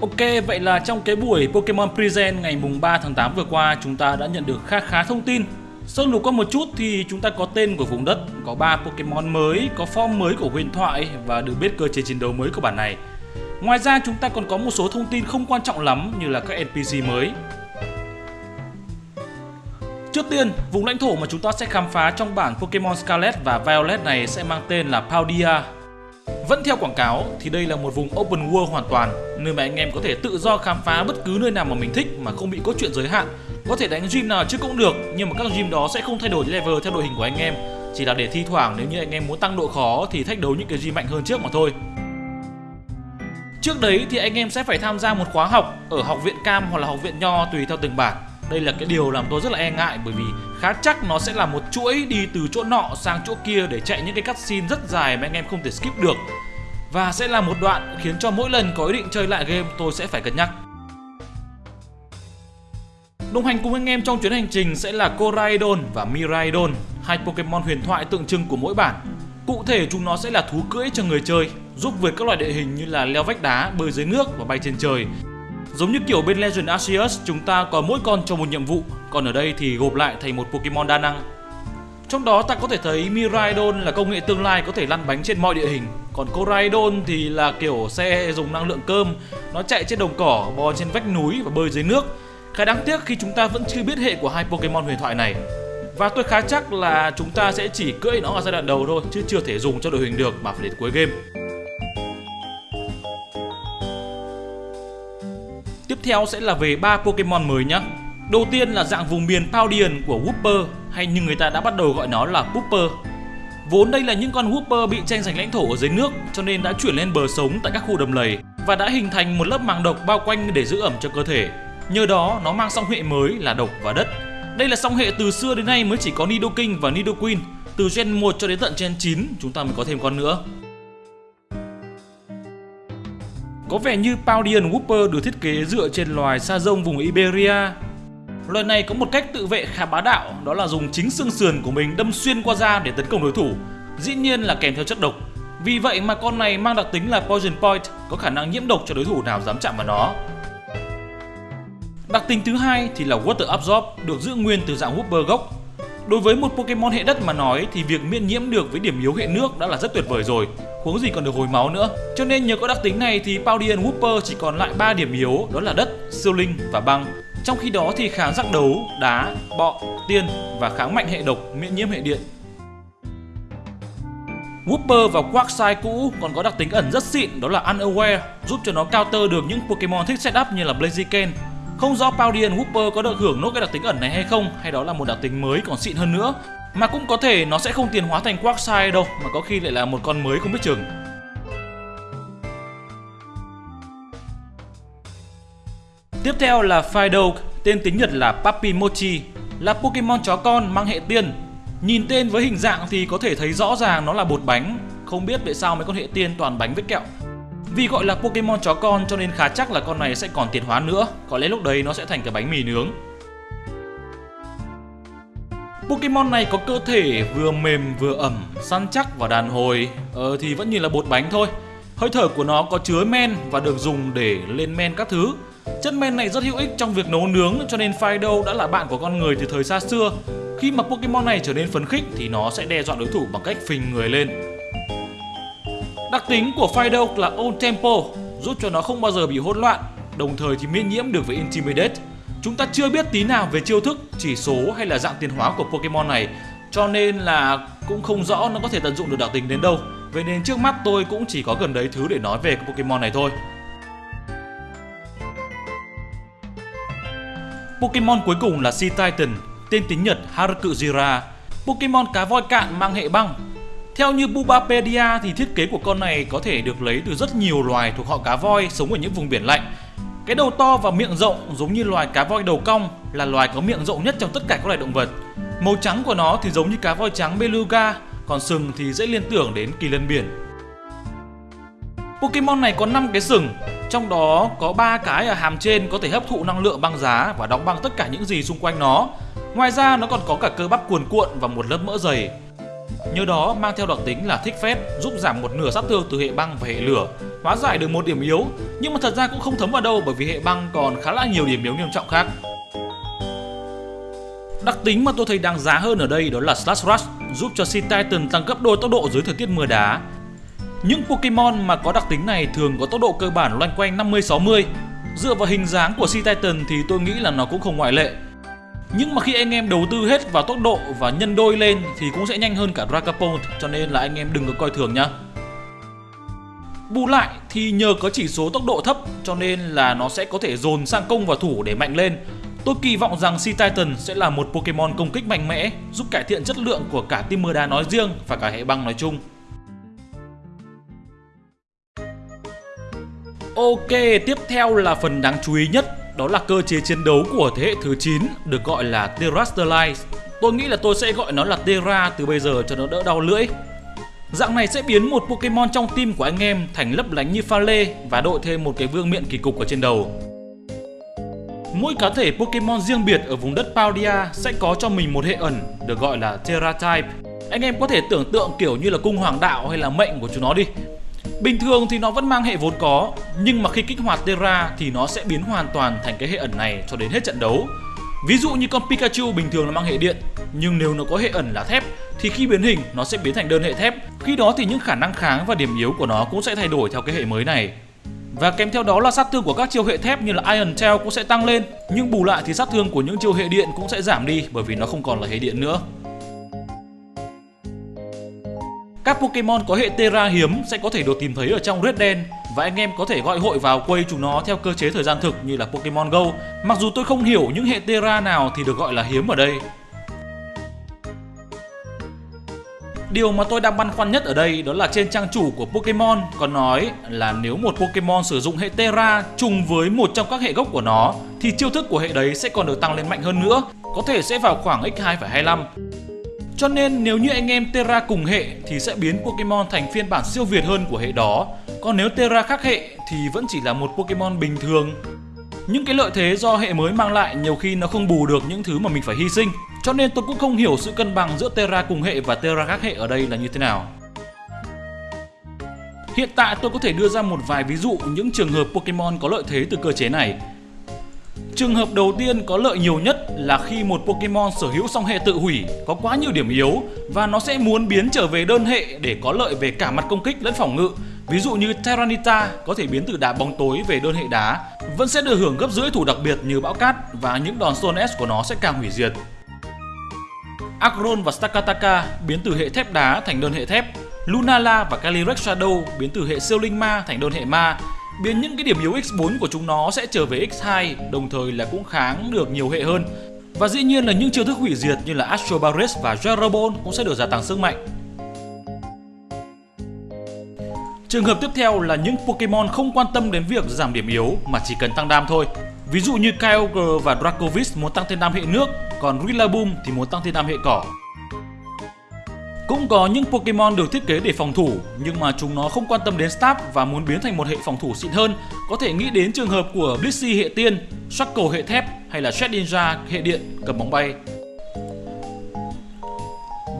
Ok, vậy là trong cái buổi Pokemon Present ngày mùng 3 tháng 8 vừa qua chúng ta đã nhận được khá khá thông tin. Sơ lục qua một chút thì chúng ta có tên của vùng đất, có 3 Pokemon mới, có form mới của huyền thoại và được biết cơ chế chiến đấu mới của bản này. Ngoài ra chúng ta còn có một số thông tin không quan trọng lắm như là các NPC mới. Trước tiên, vùng lãnh thổ mà chúng ta sẽ khám phá trong bản Pokemon Scarlet và Violet này sẽ mang tên là Paldia. Vẫn theo quảng cáo thì đây là một vùng open world hoàn toàn, nơi mà anh em có thể tự do khám phá bất cứ nơi nào mà mình thích mà không bị cốt truyện giới hạn. Có thể đánh gym nào chứ cũng được, nhưng mà các gym đó sẽ không thay đổi level theo đội hình của anh em, chỉ là để thi thoảng nếu như anh em muốn tăng độ khó thì thách đấu những cái gym mạnh hơn trước mà thôi. Trước đấy thì anh em sẽ phải tham gia một khóa học ở học viện Cam hoặc là học viện Nho tùy theo từng bản. Đây là cái điều làm tôi rất là e ngại bởi vì khá chắc nó sẽ là một chuỗi đi từ chỗ nọ sang chỗ kia để chạy những cái cutscene rất dài mà anh em không thể skip được. Và sẽ là một đoạn khiến cho mỗi lần có ý định chơi lại game tôi sẽ phải cân nhắc. Đồng hành cùng anh em trong chuyến hành trình sẽ là Koraidon và Miraidon, hai Pokemon huyền thoại tượng trưng của mỗi bản. Cụ thể chúng nó sẽ là thú cưỡi cho người chơi, giúp vượt các loại địa hình như là leo vách đá, bơi dưới nước và bay trên trời. Giống như kiểu bên Legend Arceus, chúng ta có mỗi con cho một nhiệm vụ, còn ở đây thì gộp lại thành một Pokemon đa năng. Trong đó ta có thể thấy Miraidon là công nghệ tương lai có thể lăn bánh trên mọi địa hình, còn Koraidon thì là kiểu xe dùng năng lượng cơm, nó chạy trên đồng cỏ, bò trên vách núi và bơi dưới nước. Khá đáng tiếc khi chúng ta vẫn chưa biết hệ của hai Pokemon huyền thoại này. Và tôi khá chắc là chúng ta sẽ chỉ cưỡi nó ở giai đoạn đầu thôi chứ chưa thể dùng cho đội hình được mà phải đến cuối game. Theo sẽ là về ba Pokemon mới nhé. Đầu tiên là dạng vùng miền Paudian của Wooper, hay như người ta đã bắt đầu gọi nó là Wooper. Vốn đây là những con Wooper bị tranh giành lãnh thổ ở dưới nước, cho nên đã chuyển lên bờ sống tại các khu đầm lầy và đã hình thành một lớp màng độc bao quanh để giữ ẩm cho cơ thể. Nhờ đó, nó mang song hệ mới là độc và đất. Đây là song hệ từ xưa đến nay mới chỉ có Nidoking và Nidoqueen. Từ gen 1 cho đến tận gen 9 chúng ta mới có thêm con nữa. Có vẻ như Paudian Whooper được thiết kế dựa trên loài sa rông vùng Iberia. Loài này có một cách tự vệ khá bá đạo, đó là dùng chính xương sườn của mình đâm xuyên qua da để tấn công đối thủ, dĩ nhiên là kèm theo chất độc. Vì vậy mà con này mang đặc tính là Poison Point, có khả năng nhiễm độc cho đối thủ nào dám chạm vào nó. Đặc tính thứ hai thì là Water Absorb được giữ nguyên từ dạng Whooper gốc. Đối với một Pokemon hệ đất mà nói thì việc miễn nhiễm được với điểm yếu hệ nước đã là rất tuyệt vời rồi, huống gì còn được hồi máu nữa. Cho nên nhờ có đặc tính này thì Paldean Whooper chỉ còn lại 3 điểm yếu đó là đất, siêu linh và băng. Trong khi đó thì kháng giác đấu, đá, bọ, tiên và kháng mạnh hệ độc, miễn nhiễm hệ điện. Whooper và Quagsire cũ còn có đặc tính ẩn rất xịn đó là Unaware, giúp cho nó counter được những Pokemon thích setup như là Blaziken. Không rõ Paldean Whooper có được hưởng nốt cái đặc tính ẩn này hay không hay đó là một đặc tính mới còn xịn hơn nữa. Mà cũng có thể nó sẽ không tiền hóa thành Quagsire đâu mà có khi lại là một con mới không biết chừng. Tiếp theo là fido tên tiếng Nhật là Papimochi, là Pokemon chó con mang hệ tiên. Nhìn tên với hình dạng thì có thể thấy rõ ràng nó là bột bánh, không biết tại sao mấy con hệ tiên toàn bánh với kẹo. Vì gọi là Pokemon chó con cho nên khá chắc là con này sẽ còn tiền hóa nữa, có lẽ lúc đấy nó sẽ thành cái bánh mì nướng. Pokemon này có cơ thể vừa mềm vừa ẩm, săn chắc và đàn hồi, ờ thì vẫn như là bột bánh thôi. Hơi thở của nó có chứa men và được dùng để lên men các thứ. Chất men này rất hữu ích trong việc nấu nướng cho nên Fido đã là bạn của con người từ thời xa xưa. Khi mà Pokemon này trở nên phấn khích thì nó sẽ đe dọa đối thủ bằng cách phình người lên. Đặc tính của Fido là Old Tempo, giúp cho nó không bao giờ bị hỗn loạn, đồng thời thì miễn nhiễm được với Intimidate. Chúng ta chưa biết tí nào về chiêu thức, chỉ số hay là dạng tiến hóa của Pokemon này, cho nên là cũng không rõ nó có thể tận dụng được đặc tính đến đâu. Vậy nên trước mắt tôi cũng chỉ có gần đấy thứ để nói về Pokemon này thôi. Pokemon cuối cùng là Sea Titan, tên tiếng Nhật Haruku Jira. Pokemon cá voi cạn mang hệ băng. Theo như Bubapedia thì thiết kế của con này có thể được lấy từ rất nhiều loài thuộc họ cá voi sống ở những vùng biển lạnh. Cái đầu to và miệng rộng giống như loài cá voi đầu cong là loài có miệng rộng nhất trong tất cả các loài động vật. Màu trắng của nó thì giống như cá voi trắng beluga, còn sừng thì dễ liên tưởng đến kỳ lân biển. Pokemon này có 5 cái sừng, trong đó có 3 cái ở hàm trên có thể hấp thụ năng lượng băng giá và đóng băng tất cả những gì xung quanh nó. Ngoài ra nó còn có cả cơ bắp cuồn cuộn và một lớp mỡ dày. Nhờ đó mang theo đặc tính là thích phép, giúp giảm một nửa sát thương từ hệ băng và hệ lửa hóa giải được một điểm yếu, nhưng mà thật ra cũng không thấm vào đâu bởi vì hệ băng còn khá là nhiều điểm yếu nghiêm trọng khác. Đặc tính mà tôi thấy đáng giá hơn ở đây đó là Slash Rush, giúp cho Sea Titan tăng gấp đôi tốc độ dưới thời tiết mưa đá. Những Pokemon mà có đặc tính này thường có tốc độ cơ bản loanh quanh 50-60. Dựa vào hình dáng của Sea Titan thì tôi nghĩ là nó cũng không ngoại lệ. Nhưng mà khi anh em đầu tư hết vào tốc độ và nhân đôi lên thì cũng sẽ nhanh hơn cả Dragapult cho nên là anh em đừng có coi thường nhá. Bù lại thì nhờ có chỉ số tốc độ thấp cho nên là nó sẽ có thể dồn sang công và thủ để mạnh lên. Tôi kỳ vọng rằng Sea Titan sẽ là một Pokemon công kích mạnh mẽ, giúp cải thiện chất lượng của cả team mưa đá nói riêng và cả hệ băng nói chung. Ok, tiếp theo là phần đáng chú ý nhất, đó là cơ chế chiến đấu của thế hệ thứ 9 được gọi là Terrestrialize. Tôi nghĩ là tôi sẽ gọi nó là Terra từ bây giờ cho nó đỡ đau lưỡi. Dạng này sẽ biến một Pokemon trong team của anh em thành lấp lánh như pha lê và đội thêm một cái vương miện kỳ cục ở trên đầu. Mỗi cá thể Pokemon riêng biệt ở vùng đất Paldia sẽ có cho mình một hệ ẩn được gọi là Terra Type. Anh em có thể tưởng tượng kiểu như là cung hoàng đạo hay là mệnh của chúng nó đi. Bình thường thì nó vẫn mang hệ vốn có, nhưng mà khi kích hoạt Terra thì nó sẽ biến hoàn toàn thành cái hệ ẩn này cho đến hết trận đấu. Ví dụ như con Pikachu bình thường là mang hệ điện, nhưng nếu nó có hệ ẩn là thép thì khi biến hình nó sẽ biến thành đơn hệ thép. Khi đó thì những khả năng kháng và điểm yếu của nó cũng sẽ thay đổi theo cái hệ mới này. Và kèm theo đó là sát thương của các chiêu hệ thép như là Iron Tail cũng sẽ tăng lên, nhưng bù lại thì sát thương của những chiêu hệ điện cũng sẽ giảm đi bởi vì nó không còn là hệ điện nữa. Các Pokemon có hệ Terra hiếm sẽ có thể được tìm thấy ở trong Red đen và anh em có thể gọi hội vào quay chúng nó theo cơ chế thời gian thực như là Pokemon Go. Mặc dù tôi không hiểu những hệ Terra nào thì được gọi là hiếm ở đây. Điều mà tôi đang băn khoăn nhất ở đây đó là trên trang chủ của Pokemon có nói là nếu một Pokemon sử dụng hệ Terra trùng với một trong các hệ gốc của nó thì chiêu thức của hệ đấy sẽ còn được tăng lên mạnh hơn nữa, có thể sẽ vào khoảng x2,25. Cho nên nếu như anh em Terra cùng hệ thì sẽ biến Pokemon thành phiên bản siêu việt hơn của hệ đó. Còn nếu Terra khác hệ thì vẫn chỉ là một Pokemon bình thường. Những cái lợi thế do hệ mới mang lại nhiều khi nó không bù được những thứ mà mình phải hy sinh. Cho nên tôi cũng không hiểu sự cân bằng giữa Terra cùng hệ và Terra khác hệ ở đây là như thế nào. Hiện tại tôi có thể đưa ra một vài ví dụ những trường hợp Pokemon có lợi thế từ cơ chế này Trường hợp đầu tiên có lợi nhiều nhất là khi một Pokemon sở hữu song hệ tự hủy có quá nhiều điểm yếu và nó sẽ muốn biến trở về đơn hệ để có lợi về cả mặt công kích lẫn phòng ngự. Ví dụ như Terranita có thể biến từ đá bóng tối về đơn hệ đá, vẫn sẽ được hưởng gấp rưỡi thủ đặc biệt như bão cát và những đòn Stone S của nó sẽ càng hủy diệt. Akron và Stakataka biến từ hệ thép đá thành đơn hệ thép, Lunala và Calyrex Shadow biến từ hệ siêu linh ma thành đơn hệ ma. Biến những cái điểm yếu x4 của chúng nó sẽ trở về x2 đồng thời là cũng kháng được nhiều hệ hơn. Và dĩ nhiên là những chiêu thức hủy diệt như là Astro Barret và Jarabon cũng sẽ được gia tăng sức mạnh. Trường hợp tiếp theo là những Pokemon không quan tâm đến việc giảm điểm yếu mà chỉ cần tăng đam thôi. Ví dụ như Kyogre và Dracovish muốn tăng thêm đam hệ nước, còn Rillaboom thì muốn tăng thêm đam hệ cỏ. Cũng có những Pokemon được thiết kế để phòng thủ nhưng mà chúng nó không quan tâm đến STAB và muốn biến thành một hệ phòng thủ xịn hơn. Có thể nghĩ đến trường hợp của Blissey hệ tiên, Shackle hệ thép hay là Shedinja hệ điện cầm bóng bay.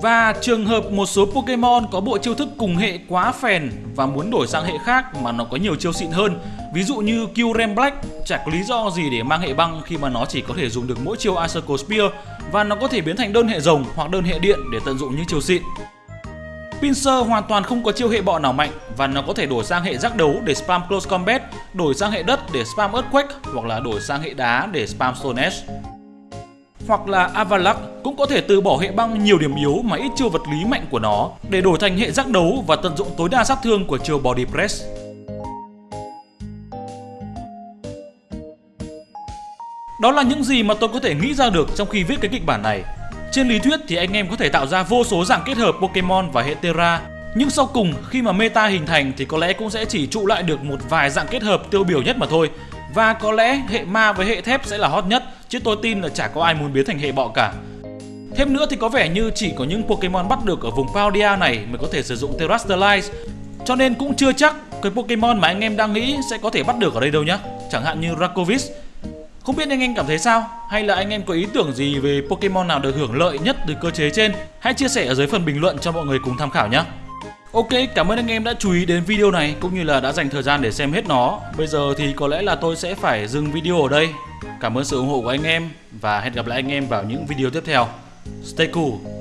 Và trường hợp một số Pokemon có bộ chiêu thức cùng hệ quá phèn và muốn đổi sang hệ khác mà nó có nhiều chiêu xịn hơn Ví dụ như Kyurem Black chẳng có lý do gì để mang hệ băng khi mà nó chỉ có thể dùng được mỗi chiêu Icicle Spear và nó có thể biến thành đơn hệ rồng hoặc đơn hệ điện để tận dụng những chiêu xịn. Pinsir hoàn toàn không có chiêu hệ bọ nào mạnh và nó có thể đổi sang hệ giác đấu để spam close combat, đổi sang hệ đất để spam earthquake hoặc là đổi sang hệ đá để spam stone edge hoặc là Avalak cũng có thể từ bỏ hệ băng nhiều điểm yếu mà ít chiêu vật lý mạnh của nó, để đổi thành hệ giác đấu và tận dụng tối đa sát thương của chiêu Body Press. Đó là những gì mà tôi có thể nghĩ ra được trong khi viết cái kịch bản này. Trên lý thuyết thì anh em có thể tạo ra vô số dạng kết hợp Pokemon và hệ Terra, nhưng sau cùng khi mà meta hình thành thì có lẽ cũng sẽ chỉ trụ lại được một vài dạng kết hợp tiêu biểu nhất mà thôi, và có lẽ hệ ma với hệ thép sẽ là hot nhất chứ tôi tin là chả có ai muốn biến thành hệ bọ cả. Thêm nữa thì có vẻ như chỉ có những Pokemon bắt được ở vùng Paldea này mới có thể sử dụng Terastallize cho nên cũng chưa chắc cái Pokemon mà anh em đang nghĩ sẽ có thể bắt được ở đây đâu nhá Chẳng hạn như Rakovic Không biết anh em cảm thấy sao? Hay là anh em có ý tưởng gì về Pokemon nào được hưởng lợi nhất từ cơ chế trên? Hãy chia sẻ ở dưới phần bình luận cho mọi người cùng tham khảo nhé Ok, cảm ơn anh em đã chú ý đến video này cũng như là đã dành thời gian để xem hết nó. Bây giờ thì có lẽ là tôi sẽ phải dừng video ở đây. Cảm ơn sự ủng hộ của anh em và hẹn gặp lại anh em vào những video tiếp theo. Stay cool.